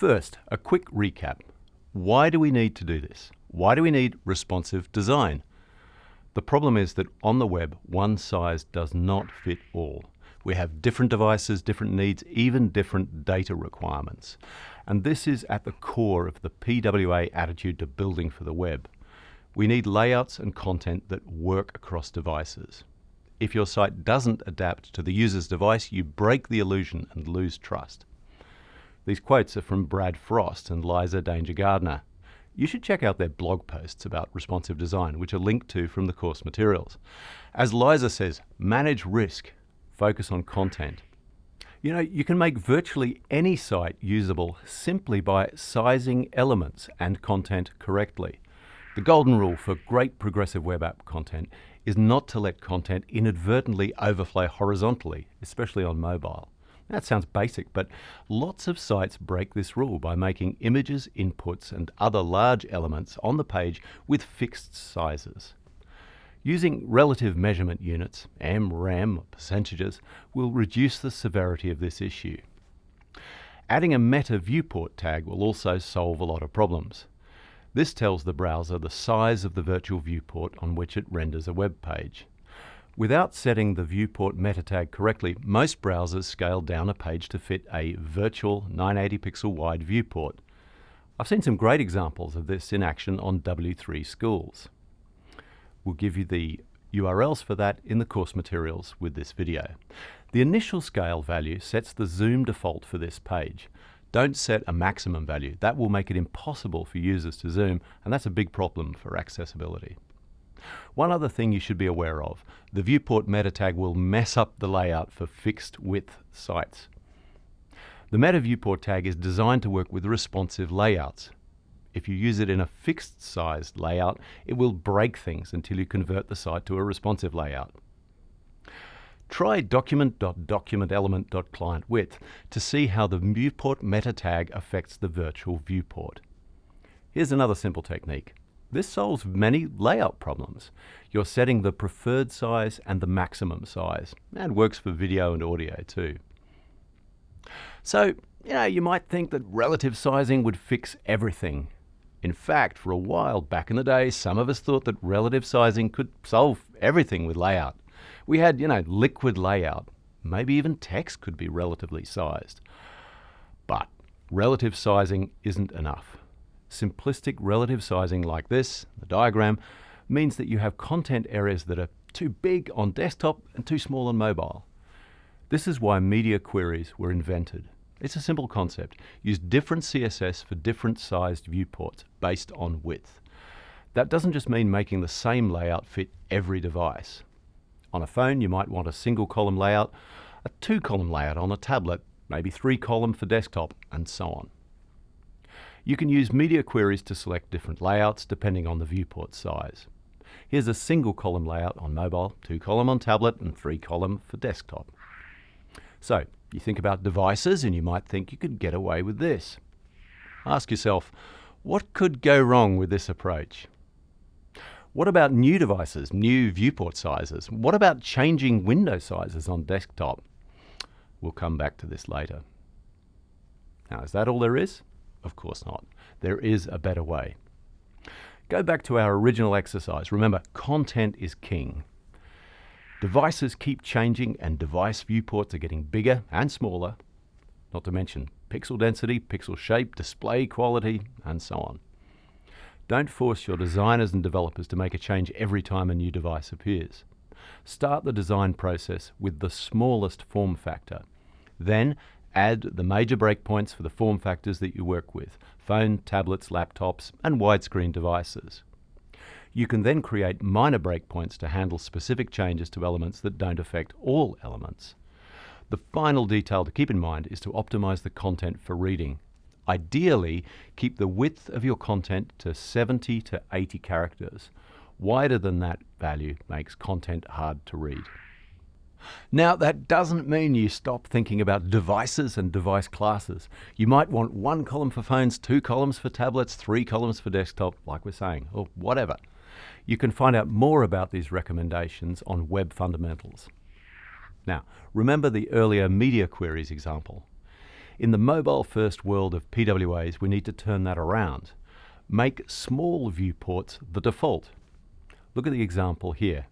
First, a quick recap. Why do we need to do this? Why do we need responsive design? The problem is that on the web, one size does not fit all. We have different devices, different needs, even different data requirements. And this is at the core of the PWA attitude to building for the web. We need layouts and content that work across devices. If your site doesn't adapt to the user's device, you break the illusion and lose trust. These quotes are from Brad Frost and Lyza Danger Gardner. You should check out their blog posts about responsive design, which are linked to from the course materials. As Liza says, manage risk, focus on content. You know, you can make virtually any site usable simply by sizing elements and content correctly. The golden rule for great progressive web app content is not to let content inadvertently overflow horizontally, especially on mobile. That sounds basic, but lots of sites break this rule by making images, inputs, and other large elements on the page with fixed sizes. Using relative measurement units, em, rem, percentages, will reduce the severity of this issue. Adding a meta viewport tag will also solve a lot of problems. This tells the browser the size of the virtual viewport on which it renders a web page. Without setting the viewport meta tag correctly, most browsers scale down a page to fit a virtual 980 pixel wide viewport. I've seen some great examples of this in action on W3 Schools. We'll give you the URLs for that in the course materials with this video. The initial scale value sets the zoom default for this page. Don't set a maximum value. That will make it impossible for users to zoom, and that's a big problem for accessibility. One other thing you should be aware of, the viewport meta tag will mess up the layout for fixed width sites. The meta viewport tag is designed to work with responsive layouts. If you use it in a fixed sized layout, it will break things until you convert the site to a responsive layout. Try document.documentElement.clientWidth to see how the viewport meta tag affects the virtual viewport. Here's another simple technique. This solves many layout problems. You're setting the preferred size and the maximum size, and works for video and audio too. So, you know, you might think that relative sizing would fix everything. In fact, for a while back in the day, some of us thought that relative sizing could solve everything with layout. We had, you know, liquid layout. Maybe even text could be relatively sized. But relative sizing isn't enough. Simplistic relative sizing like this, the diagram, means that you have content areas that are too big on desktop and too small on mobile. This is why media queries were invented. It's a simple concept. Use different CSS for different sized viewports based on width. That doesn't just mean making the same layout fit every device. On a phone, you might want a single column layout, a two column layout on a tablet, maybe three column for desktop, and so on. You can use media queries to select different layouts depending on the viewport size. Here's a single column layout on mobile, two column on tablet, and three column for desktop. So, you think about devices and you might think you could get away with this. Ask yourself, what could go wrong with this approach? What about new devices, new viewport sizes? What about changing window sizes on desktop? We'll come back to this later. Now, is that all there is? Of course not. There is a better way. Go back to our original exercise. Remember, content is king. Devices keep changing and device viewports are getting bigger and smaller, not to mention pixel density, pixel shape, display quality, and so on. Don't force your designers and developers to make a change every time a new device appears. Start the design process with the smallest form factor. Then add the major breakpoints for the form factors that you work with phone, tablets, laptops, and widescreen devices. You can then create minor breakpoints to handle specific changes to elements that don't affect all elements. The final detail to keep in mind is to optimize the content for reading Ideally, keep the width of your content to 70 to 80 characters. Wider than that value makes content hard to read. Now, that doesn't mean you stop thinking about devices and device classes. You might want one column for phones, two columns for tablets, three columns for desktop, like we're saying, or whatever. You can find out more about these recommendations on Web Fundamentals. Now, remember the earlier media queries example. In the mobile first world of PWAs, we need to turn that around. Make small viewports the default. Look at the example here.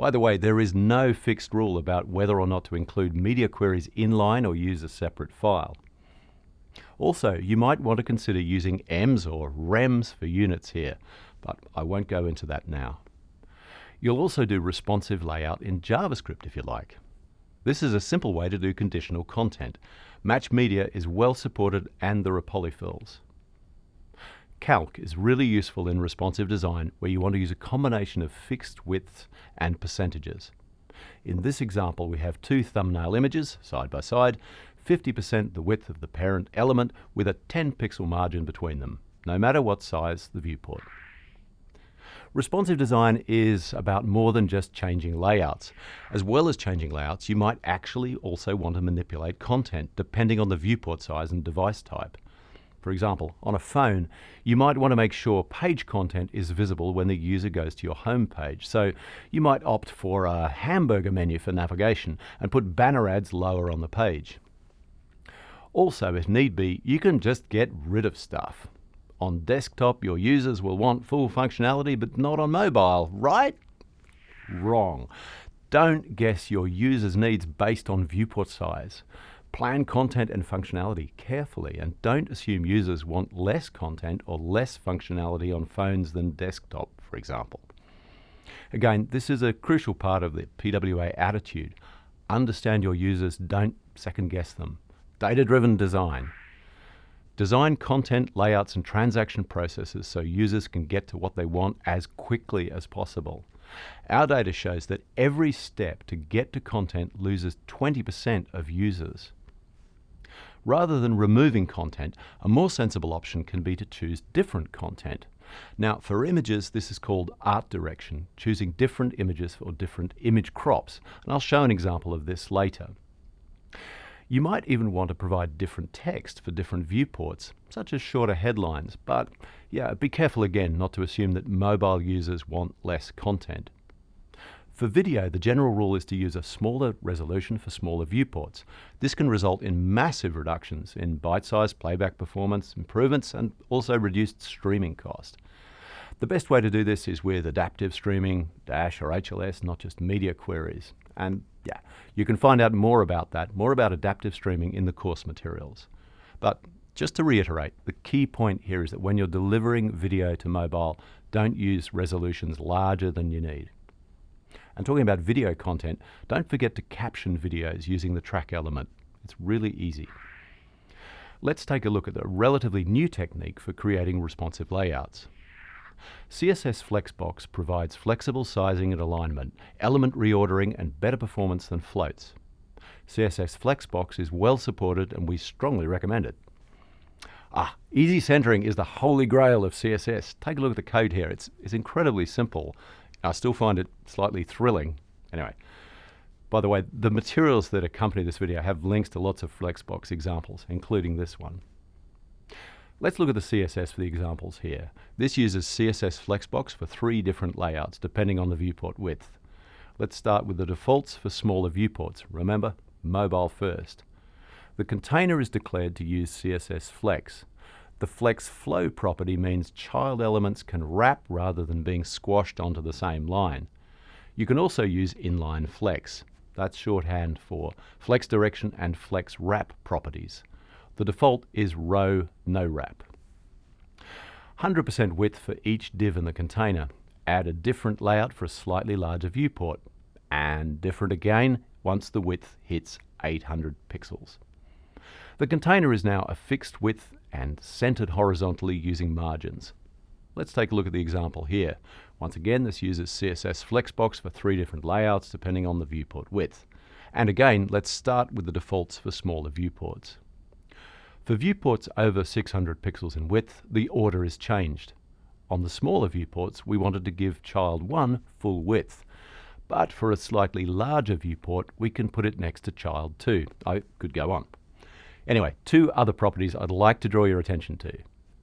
By the way, there is no fixed rule about whether or not to include media queries inline or use a separate file. Also, you might want to consider using EMS or REMS for units here, but I won't go into that now. You'll also do responsive layout in JavaScript if you like. This is a simple way to do conditional content. Match Media is well supported and there are polyfills. Calc is really useful in responsive design where you want to use a combination of fixed widths and percentages. In this example we have two thumbnail images side by side, 50% the width of the parent element with a 10 pixel margin between them, no matter what size the viewport. Responsive design is about more than just changing layouts. As well as changing layouts, you might actually also want to manipulate content depending on the viewport size and device type. For example, on a phone, you might want to make sure page content is visible when the user goes to your home page. So you might opt for a hamburger menu for navigation and put banner ads lower on the page. Also, if need be, you can just get rid of stuff. On desktop, your users will want full functionality, but not on mobile, right? Wrong. Don't guess your users' needs based on viewport size. Plan content and functionality carefully and don't assume users want less content or less functionality on phones than desktop, for example. Again, this is a crucial part of the PWA attitude. Understand your users, don't second guess them. Data-driven design. Design content, layouts, and transaction processes so users can get to what they want as quickly as possible. Our data shows that every step to get to content loses 20% of users. Rather than removing content, a more sensible option can be to choose different content. Now, for images, this is called art direction, choosing different images for different image crops. And I'll show an example of this later. You might even want to provide different text for different viewports, such as shorter headlines, but yeah, be careful again not to assume that mobile users want less content. For video, the general rule is to use a smaller resolution for smaller viewports. This can result in massive reductions in byte-sized playback performance improvements and also reduced streaming cost. The best way to do this is with adaptive streaming, Dash or HLS, not just media queries. And yeah, you can find out more about that, more about adaptive streaming in the course materials. But just to reiterate, the key point here is that when you're delivering video to mobile, don't use resolutions larger than you need. And talking about video content, don't forget to caption videos using the track element. It's really easy. Let's take a look at a relatively new technique for creating responsive layouts. CSS Flexbox provides flexible sizing and alignment, element reordering, and better performance than floats. CSS Flexbox is well supported and we strongly recommend it. Ah, easy centering is the holy grail of CSS. Take a look at the code here. It's, it's incredibly simple. I still find it slightly thrilling. Anyway, by the way, the materials that accompany this video have links to lots of Flexbox examples, including this one. Let's look at the CSS for the examples here. This uses CSS Flexbox for three different layouts depending on the viewport width. Let's start with the defaults for smaller viewports. Remember, mobile first. The container is declared to use CSS Flex. The Flex Flow property means child elements can wrap rather than being squashed onto the same line. You can also use inline flex. That's shorthand for flex direction and flex wrap properties. The default is row no wrap. 100% width for each div in the container. Add a different layout for a slightly larger viewport. And different again once the width hits 800 pixels. The container is now a fixed width and centered horizontally using margins. Let's take a look at the example here. Once again, this uses CSS Flexbox for three different layouts depending on the viewport width. And again, let's start with the defaults for smaller viewports. For viewports over 600 pixels in width, the order is changed. On the smaller viewports, we wanted to give child 1 full width. But for a slightly larger viewport, we can put it next to child 2. I could go on. Anyway, two other properties I'd like to draw your attention to.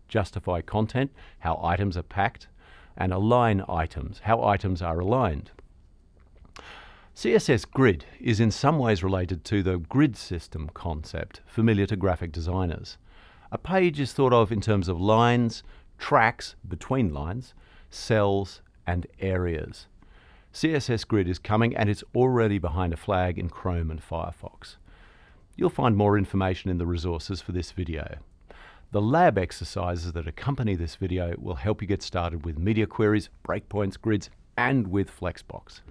Justify content, how items are packed, and align items, how items are aligned. CSS Grid is in some ways related to the grid system concept, familiar to graphic designers. A page is thought of in terms of lines, tracks between lines, cells, and areas. CSS Grid is coming and it's already behind a flag in Chrome and Firefox. You'll find more information in the resources for this video. The lab exercises that accompany this video will help you get started with media queries, breakpoints, grids, and with Flexbox.